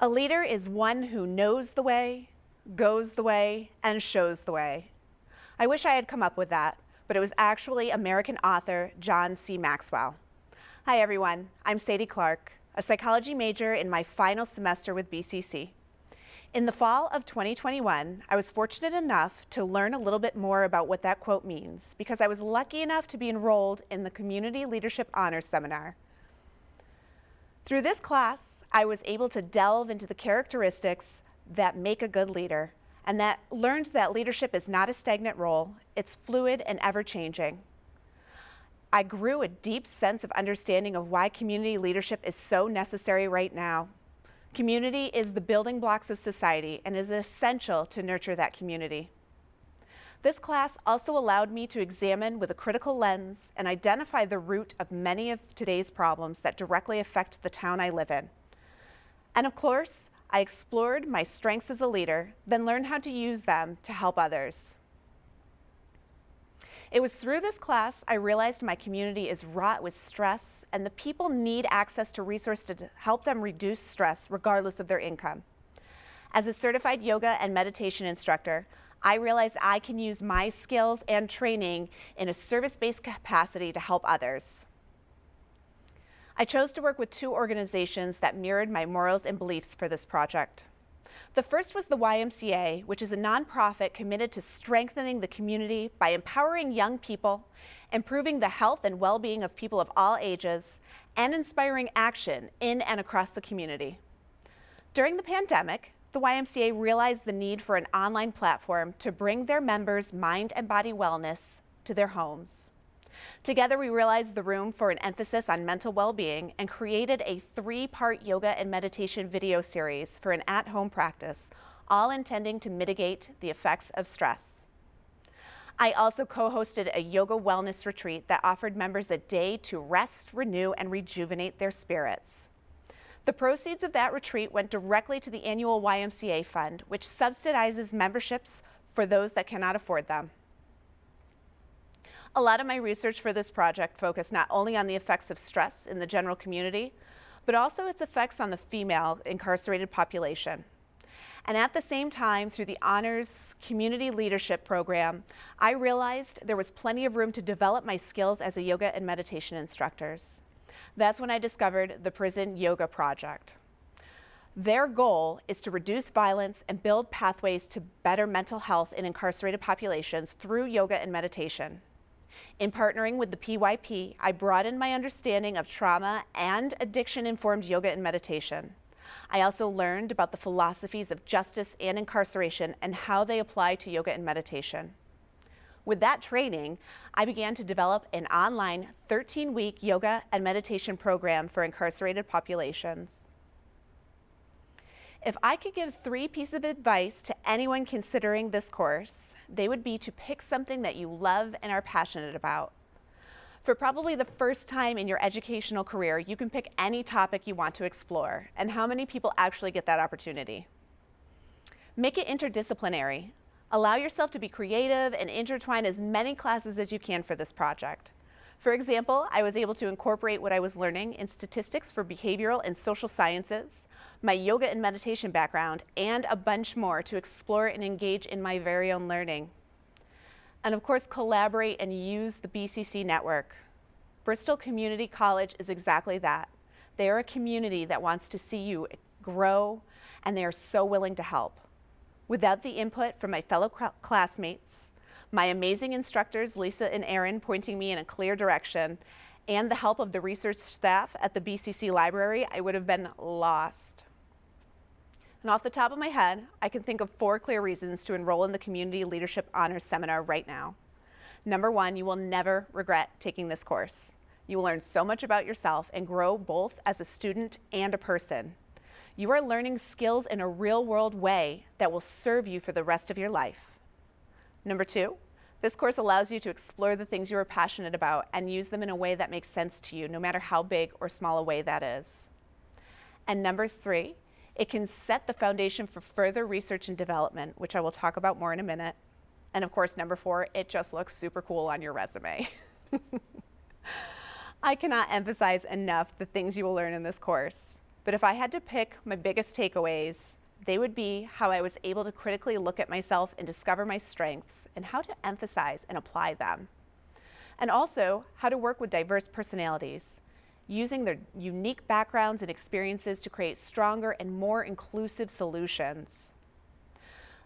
A leader is one who knows the way, goes the way, and shows the way. I wish I had come up with that, but it was actually American author John C. Maxwell. Hi everyone, I'm Sadie Clark, a psychology major in my final semester with BCC. In the fall of 2021, I was fortunate enough to learn a little bit more about what that quote means because I was lucky enough to be enrolled in the Community Leadership Honors Seminar. Through this class, I was able to delve into the characteristics that make a good leader and that learned that leadership is not a stagnant role, it's fluid and ever-changing. I grew a deep sense of understanding of why community leadership is so necessary right now. Community is the building blocks of society and is essential to nurture that community. This class also allowed me to examine with a critical lens and identify the root of many of today's problems that directly affect the town I live in. And of course, I explored my strengths as a leader, then learned how to use them to help others. It was through this class I realized my community is wrought with stress and the people need access to resources to help them reduce stress regardless of their income. As a certified yoga and meditation instructor, I realized I can use my skills and training in a service-based capacity to help others. I chose to work with two organizations that mirrored my morals and beliefs for this project. The first was the YMCA, which is a nonprofit committed to strengthening the community by empowering young people, improving the health and well-being of people of all ages, and inspiring action in and across the community. During the pandemic, the YMCA realized the need for an online platform to bring their members' mind and body wellness to their homes. Together, we realized the room for an emphasis on mental well-being and created a three-part yoga and meditation video series for an at-home practice, all intending to mitigate the effects of stress. I also co-hosted a yoga wellness retreat that offered members a day to rest, renew, and rejuvenate their spirits. The proceeds of that retreat went directly to the annual YMCA fund, which subsidizes memberships for those that cannot afford them. A lot of my research for this project focused not only on the effects of stress in the general community, but also its effects on the female incarcerated population. And at the same time, through the Honors Community Leadership Program, I realized there was plenty of room to develop my skills as a yoga and meditation instructors. That's when I discovered the Prison Yoga Project. Their goal is to reduce violence and build pathways to better mental health in incarcerated populations through yoga and meditation. In partnering with the PYP, I broadened my understanding of trauma and addiction-informed yoga and meditation. I also learned about the philosophies of justice and incarceration and how they apply to yoga and meditation. With that training, I began to develop an online 13-week yoga and meditation program for incarcerated populations. If I could give three pieces of advice to anyone considering this course, they would be to pick something that you love and are passionate about. For probably the first time in your educational career, you can pick any topic you want to explore, and how many people actually get that opportunity. Make it interdisciplinary. Allow yourself to be creative and intertwine as many classes as you can for this project. For example, I was able to incorporate what I was learning in statistics for behavioral and social sciences, my yoga and meditation background, and a bunch more to explore and engage in my very own learning. And of course, collaborate and use the BCC network. Bristol Community College is exactly that. They are a community that wants to see you grow, and they are so willing to help. Without the input from my fellow classmates, my amazing instructors, Lisa and Aaron, pointing me in a clear direction, and the help of the research staff at the BCC library, I would have been lost. And off the top of my head, I can think of four clear reasons to enroll in the Community Leadership Honors Seminar right now. Number one, you will never regret taking this course. You will learn so much about yourself and grow both as a student and a person. You are learning skills in a real world way that will serve you for the rest of your life. Number two, this course allows you to explore the things you are passionate about and use them in a way that makes sense to you, no matter how big or small a way that is. And number three, it can set the foundation for further research and development, which I will talk about more in a minute. And of course, number four, it just looks super cool on your resume. I cannot emphasize enough the things you will learn in this course. But if I had to pick my biggest takeaways, they would be how I was able to critically look at myself and discover my strengths and how to emphasize and apply them. And also how to work with diverse personalities, using their unique backgrounds and experiences to create stronger and more inclusive solutions.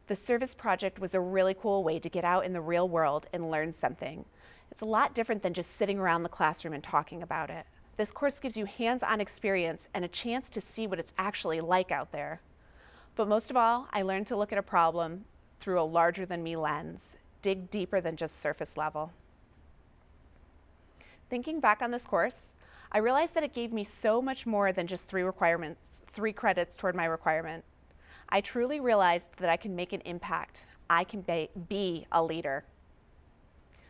The service project was a really cool way to get out in the real world and learn something. It's a lot different than just sitting around the classroom and talking about it. This course gives you hands-on experience and a chance to see what it's actually like out there. But most of all, I learned to look at a problem through a larger than me lens, dig deeper than just surface level. Thinking back on this course, I realized that it gave me so much more than just three requirements, three credits toward my requirement. I truly realized that I can make an impact. I can be a leader.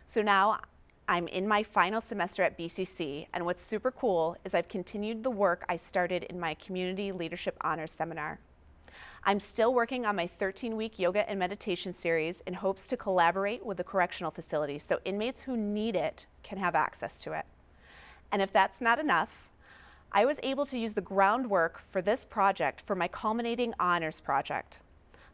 So now I'm in my final semester at BCC, and what's super cool is I've continued the work I started in my Community Leadership Honors Seminar. I'm still working on my 13-week yoga and meditation series in hopes to collaborate with the correctional facility so inmates who need it can have access to it. And if that's not enough, I was able to use the groundwork for this project for my culminating honors project.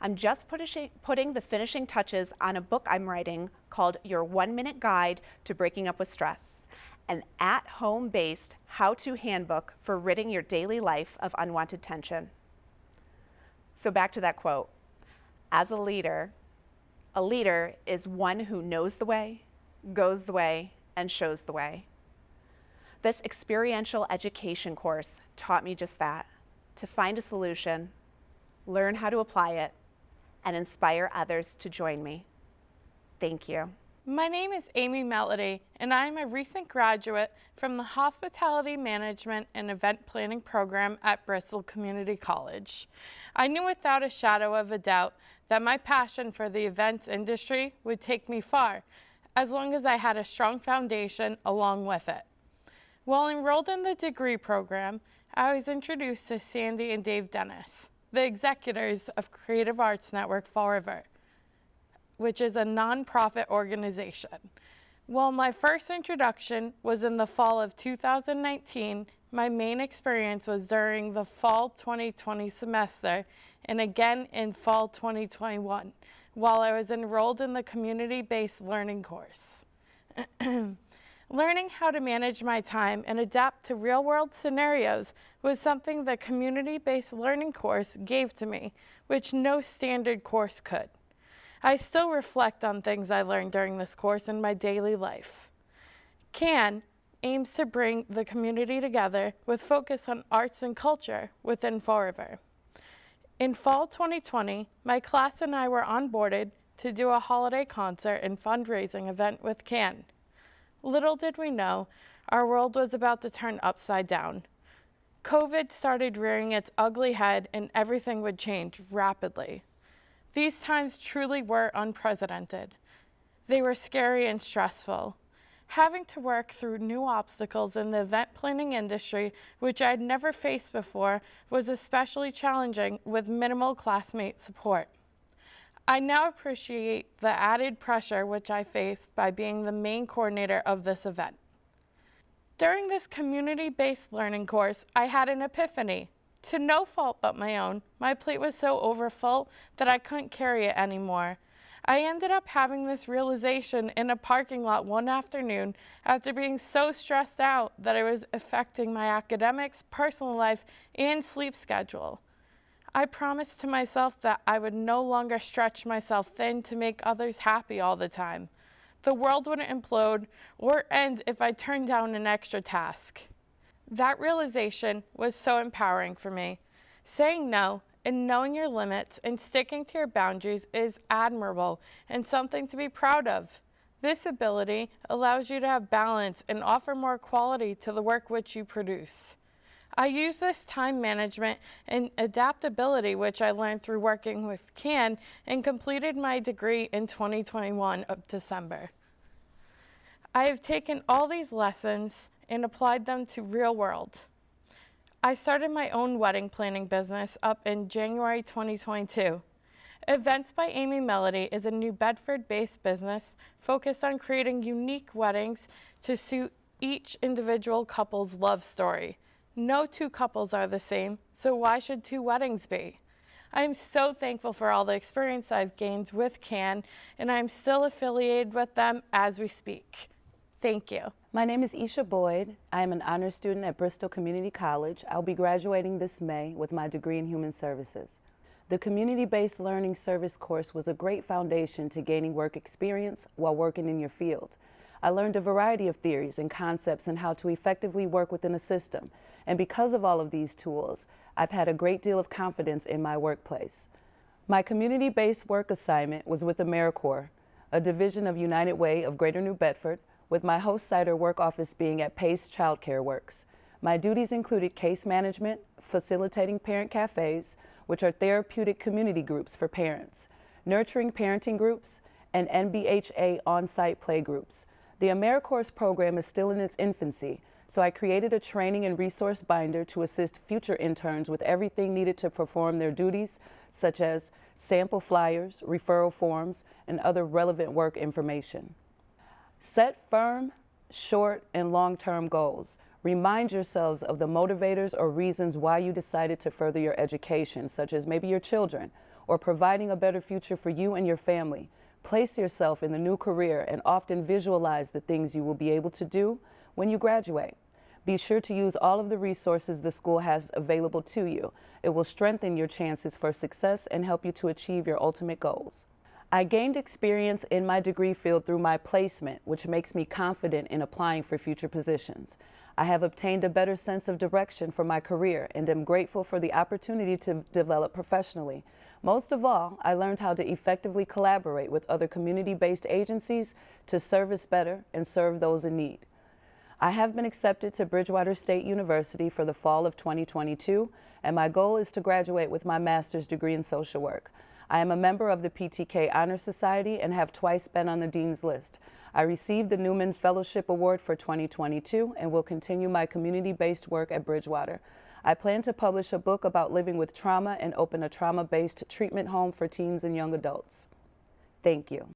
I'm just putting the finishing touches on a book I'm writing called Your One Minute Guide to Breaking Up with Stress, an at-home based how-to handbook for ridding your daily life of unwanted tension. So back to that quote. As a leader, a leader is one who knows the way, goes the way, and shows the way. This experiential education course taught me just that, to find a solution, learn how to apply it, and inspire others to join me. Thank you. My name is Amy Melody, and I'm a recent graduate from the Hospitality Management and Event Planning program at Bristol Community College. I knew without a shadow of a doubt that my passion for the events industry would take me far, as long as I had a strong foundation along with it. While enrolled in the degree program, I was introduced to Sandy and Dave Dennis the executors of Creative Arts Network Fall River, which is a nonprofit organization. While my first introduction was in the fall of 2019, my main experience was during the fall 2020 semester and again in fall 2021 while I was enrolled in the community-based learning course. Learning how to manage my time and adapt to real-world scenarios was something the community-based learning course gave to me, which no standard course could. I still reflect on things I learned during this course in my daily life. CAN aims to bring the community together with focus on arts and culture within Fall River. In fall 2020, my class and I were onboarded to do a holiday concert and fundraising event with CAN. Little did we know, our world was about to turn upside down. COVID started rearing its ugly head and everything would change rapidly. These times truly were unprecedented. They were scary and stressful. Having to work through new obstacles in the event planning industry, which I had never faced before, was especially challenging with minimal classmate support. I now appreciate the added pressure which I faced by being the main coordinator of this event. During this community-based learning course, I had an epiphany. To no fault but my own, my plate was so overfull that I couldn't carry it anymore. I ended up having this realization in a parking lot one afternoon after being so stressed out that it was affecting my academics, personal life, and sleep schedule. I promised to myself that I would no longer stretch myself thin to make others happy all the time. The world wouldn't implode or end if I turned down an extra task. That realization was so empowering for me. Saying no and knowing your limits and sticking to your boundaries is admirable and something to be proud of. This ability allows you to have balance and offer more quality to the work which you produce. I use this time management and adaptability, which I learned through working with CAN, and completed my degree in 2021 of December. I have taken all these lessons and applied them to real world. I started my own wedding planning business up in January 2022. Events by Amy Melody is a New Bedford-based business focused on creating unique weddings to suit each individual couple's love story. No two couples are the same, so why should two weddings be? I am so thankful for all the experience I've gained with CAN, and I'm still affiliated with them as we speak. Thank you. My name is Isha Boyd. I am an honor student at Bristol Community College. I'll be graduating this May with my degree in Human Services. The Community-Based Learning Service course was a great foundation to gaining work experience while working in your field. I learned a variety of theories and concepts and how to effectively work within a system. And because of all of these tools, I've had a great deal of confidence in my workplace. My community-based work assignment was with AmeriCorps, a division of United Way of Greater New Bedford, with my host site or work office being at Pace Childcare Works. My duties included case management, facilitating parent cafes, which are therapeutic community groups for parents, nurturing parenting groups, and NBHA on-site play groups. The AmeriCorps program is still in its infancy, so I created a training and resource binder to assist future interns with everything needed to perform their duties, such as sample flyers, referral forms, and other relevant work information. Set firm, short, and long-term goals. Remind yourselves of the motivators or reasons why you decided to further your education, such as maybe your children, or providing a better future for you and your family. Place yourself in the new career and often visualize the things you will be able to do when you graduate. Be sure to use all of the resources the school has available to you. It will strengthen your chances for success and help you to achieve your ultimate goals. I gained experience in my degree field through my placement, which makes me confident in applying for future positions. I have obtained a better sense of direction for my career and am grateful for the opportunity to develop professionally. Most of all, I learned how to effectively collaborate with other community-based agencies to service better and serve those in need. I have been accepted to Bridgewater State University for the fall of 2022, and my goal is to graduate with my master's degree in social work. I am a member of the PTK Honor Society and have twice been on the Dean's List. I received the Newman Fellowship Award for 2022 and will continue my community-based work at Bridgewater. I plan to publish a book about living with trauma and open a trauma-based treatment home for teens and young adults. Thank you.